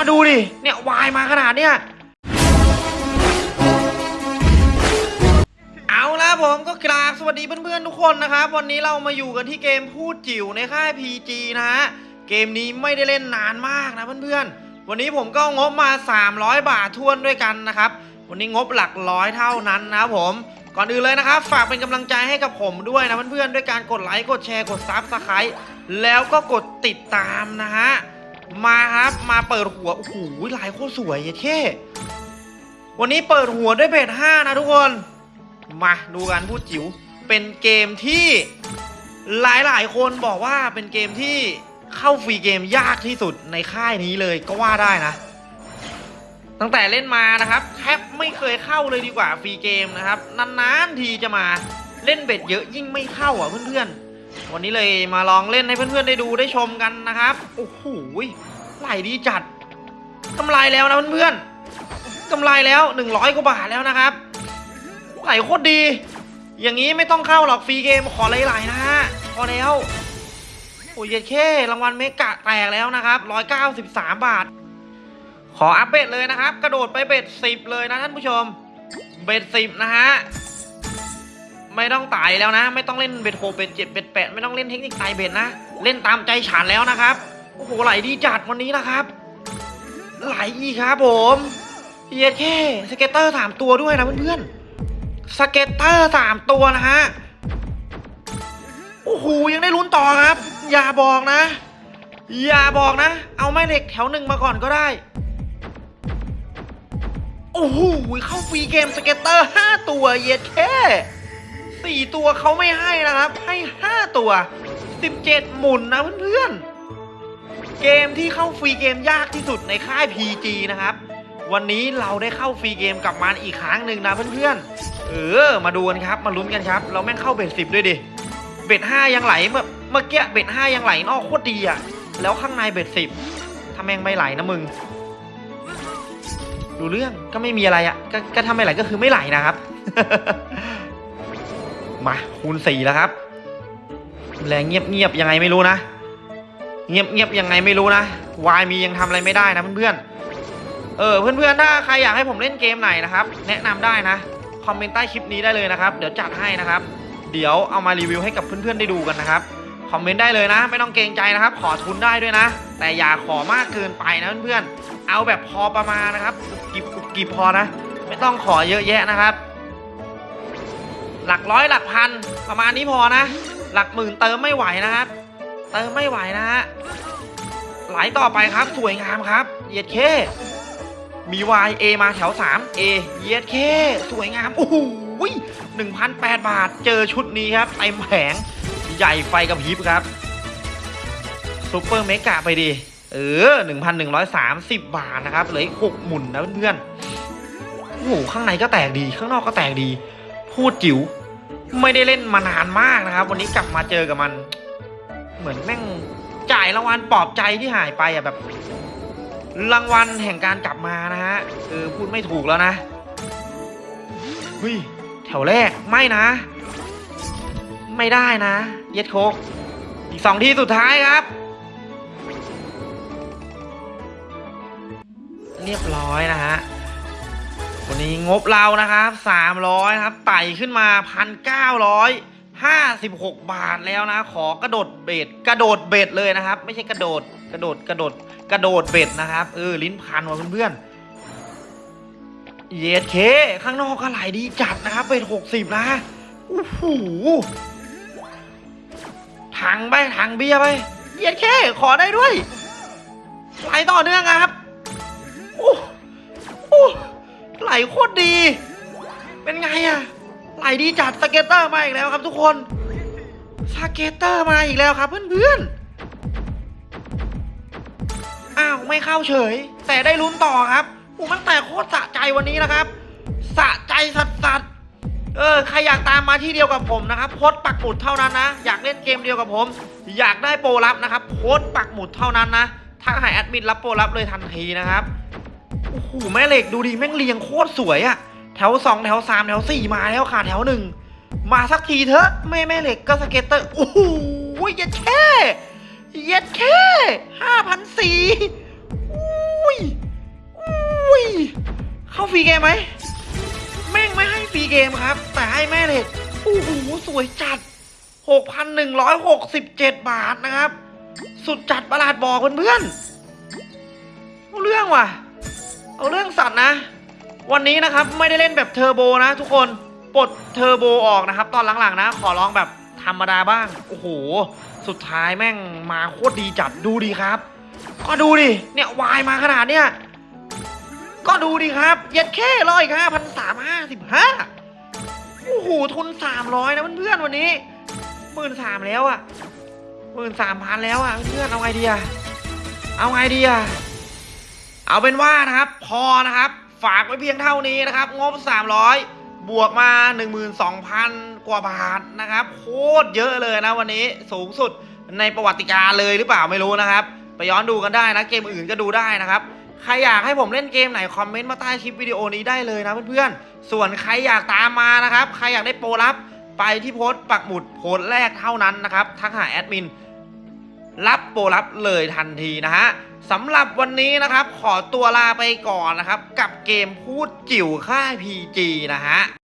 ก็ดูดิ เนี่ยวายมาขนาดเนี้ย เอาละผมก็กราบสวัสดีเพื่อนๆทุกคนนะครับ วันนี้เรามาอยู่กันที่เกมพูดจิ๋วในค่าย PG นะฮะ เกมนี้ไม่ได้เล่นนานมากนะเพื่อนๆ วันนี้ผมก็งบมา 300 บาททวนด้วยกันนะครับ วันนี้งบหลักร้อยเท่านั้นนะครับผมก่อนอื่นเลยนะครับ ฝากเป็นกำลังใจให้กับผมด้วยนะเพื่อนๆ ด้วยการกดไลค์ กดแชร์ กด subscribeแล้วก็กดติดตามนะฮะ มาครับ มาเปิดหัว โอ้โหลายโคตรสวยเย้เท่วันนี้เปิดหัวด้วยเบส5นะทุกคน มาดูกันพูดจิ๋ว เป็นเกมที่หลายๆคนบอกว่าเป็นเกมที่เข้าฟรีเกมยากที่สุดในค่ายนี้เลยก็ว่าได้นะ ตั้งแต่เล่นมานะครับแทบไม่เคยเข้าเลยดีกว่าฟรีเกมนะครับ นานๆทีจะมาเล่นเบ็ดเยอะยิ่งไม่เข้าอะเพื่อนๆ วันนี้เลยมาลองเล่นให้เพื่อนๆได้ดูได้ชมกันนะครับ โอ้โหไหลดีจัดกำไรแล้วนะเพื่อนๆกำไรแล้ว100กว่าบาทแล้วนะครับ ไหลโคตรดี อย่างนี้ไม่ต้องเข้าหรอกฟรีเกมขอไหลๆนะฮะพอแล้วโอ้ยเย็ดเข้รางวัลเมกะแตกแล้วนะครับ193 บาท ขออัปเดตเลยนะครับ กระโดดไปเบ็ดสิบเลยนะท่านผู้ชม bet สิบนะฮะ ไม่ต้องไต่แล้วนะ ไม่ต้องเล่น bet หก bet เจ็ด bet แปดไม่ต้องเล่นเทคนิคไต่ bet นะ เล่นตามใจฉันแล้วนะครับ โอ้โหไหลดีจัดวันนี้นะครับ ไหลอีกครับผมเย็ดเข้ scatter สามตัวด้วยนะเพื่อนๆ scatter สามตัวนะฮะโอ้โหยังได้ลุ้นต่อครับ อย่าบอกนะ อย่าบอกนะ เอาแม่เหล็กแถวหนึ่งมาก่อนก็ได้ โอ้โหเข้า free game scatter ห้าตัวเย็ดเข้ สี่ตัวเขาไม่ให้นะครับ ให้ห้าตัวสิบเจ็ดหมุนนะเพื่อนๆ เกมที่เข้า free game ยากที่สุดในค่าย PG นะครับ วันนี้เราได้เข้า free game กับมันอีกครั้งหนึ่งนะเพื่อนๆ เออ มาดูกันครับ มาลุ้นกันครับ เราแม่งเข้า bet สิบด้วยดิ bet ห้ายังไหลเมื่อเมื่อกี้ bet ห้ายังไหลนอกโคตรดีอะแล้วข้างใน bet สิบถ้าแม่งไม่ไหลนะมึงดูเรื่องก็ไม่มีอะไรอะก็ก็ถ้าไม่ไหลก็คือไม่ไหลนะครับ มาคูณสี่แล้วครับแรงเงียบเงียบยังไงไม่รู้นะ เงียบเงียบยังไงไม่รู้นะวายมียังทำอะไรไม่ได้นะเพื่อนๆเออเพื่อนๆถ้าใครอยากให้ผมเล่นเกมไหนนะครับ แนะนำได้นะคอมเมนต์ใต้คลิปนี้ได้เลยนะครับ เดี๋ยวจัดให้นะครับ เดี๋ยวเอามารีวิวให้กับเพื่อนๆได้ดูกันนะครับคอมเมนต์ได้เลยนะ ไม่ต้องเกรงใจนะครับ ขอทุนได้ด้วยนะ แต่อย่าขอมากเกินไปนะเพื่อนๆเอาแบบพอประมาณนะครับกิบกุบกิบพอนะ ไม่ต้องขอเยอะแยะนะครับ หลักร้อยหลักพันประมาณนี้พอนะ หลักหมื่นเติมไม่ไหวนะครับ เติมไม่ไหวนะฮะไหลต่อไปครับสวยงามครับเย็ดเคมี Y A มาแถว 3 A เย็ดเคสวยงามโอ้โห1,008บาทเจอชุดนี้ครับเต็มแผงใหญ่ไฟกับพริบครับซุปเปอร์เมกะไปดิเออ1,130บาทนะครับเหลืออีก6หมุนนะเพื่อนๆโอ้โหข้างในก็แตกดีข้างนอกก็แตกดี พูดจิ๋ว ไม่ได้เล่นมานานมากนะครับ วันนี้กลับมาเจอกับมัน เหมือนแม่งจ่ายรางวัลปลอบใจที่หายไปอะแบบ รางวัลแห่งการกลับมานะฮะเออพูดไม่ถูกแล้วนะเฮ้ยแถวแรกไม่นะ ไม่ได้นะ เย็ดโคกอีกสองทีสุดท้ายครับ เรียบร้อยนะฮะ นี้งบเรานะครับสามร้อยครับไต่ขึ้นมาพันเก้าร้อยห้าสิบหกบาทแล้วนะ ขอกระโดดเบ็ดกระโดดเบ็ดเลยนะครับ ไม่ใช่กระโดดกระโดดกระโดดกระโดดเบ็ดนะครับเออลิ้นพันว่ะเพื่อนเยดเค ข้างนอกก็ไหลดีจัดนะครับเบ็ดหกสิบนะโอ้โหถังไปถังเบียร์ไปเยดเค ขอได้ด้วยไหลต่อเนื่องครับโอ้โอ้ ไหลโคตรดี เป็นไงอะไหลดีจัดสเก็ตเตอร์มาอีกแล้วครับทุกคนscatter มาอีกแล้วครับเพื่อนๆอ้าวไม่เข้าเฉย แต่ได้ลุ้นต่อครับโอ้มันแต่โคตรสะใจวันนี้นะครับสะใจสัสสัสๆเออใครอยากตามมาที่เดียวกับผมนะครับโพสต์ปักหมุดเท่านั้นนะ อยากเล่นเกมเดียวกับผม อยากได้โปรลับนะครับโพสต์ปักหมุดเท่านั้นนะทักหาแอดมินรับโปรลับเลยทันทีนะครับ โอ้โหแม่เหล็กดูดิแม่งเรียงโคตรสวยอะแถวสองแถวสามแถวสี่มาแล้วขาดแถวหนึ่งมาสักทีเถอะแม่แม่เหล็กก็ scatter โอ้โหเย็ดเข้เย็ดเข้ห้าพันสี่อุ้ยอุ้ยเข้า free game ไหมแม่งไม่ให้ free game ครับ แต่ให้แม่เหล็กโอ้โหสวยจัด 6,167 บาทนะครับ สุดจัดประหลาดบอกเพื่อนๆเอาเรื่องว่ะ เอาเรื่องสัตว์นะ วันนี้นะครับไม่ได้เล่นแบบเทอร์โบนะทุกคนปลดเทอร์โบออกนะครับ ตอนหลังๆนะ ขอลองแบบธรรมดาบ้าง โอ้โห สุดท้ายแม่งมาโคตรดีจัดดูดีครับ ก็ดูดิ เนี่ยวายมาขนาดเนี้ยก็ดูดิครับ เย็ดแค่ร้อยห้าพันสามห้าสิบห้าโอ้โห ทุนสามร้อยนะเพื่อนๆวันนี้หมื่นสามแล้วอะหมื่นสามพันแล้วอะเพื่อนๆเอาไงดีอะเอาไงดีอะ เอาเป็นว่านะครับพอนะครับฝากไว้เพียงเท่านี้นะครับ งบ 300 บวกมา 12,000 กว่าบาทนะครับ โคตรเยอะเลยนะวันนี้สูงสุดในประวัติการเลยหรือเปล่าไม่รู้นะครับ ไปย้อนดูกันได้นะ เกมอื่นก็ดูได้นะครับ ใครอยากให้ผมเล่นเกมไหน คอมเมนต์มาใต้คลิปวิดีโอนี้ได้เลยนะเพื่อนๆ ส่วนใครอยากตามมานะครับ ใครอยากได้โปรลับ ไปที่โพสต์ปักหมุดโพสต์แรกเท่านั้นนะครับทักหาแอดมิน รับโปรรับเลยทันทีนะฮะสำหรับวันนี้นะครับขอตัวลาไปก่อนนะครับ กับเกมพูดจิ๋วค่าย PG นะฮะ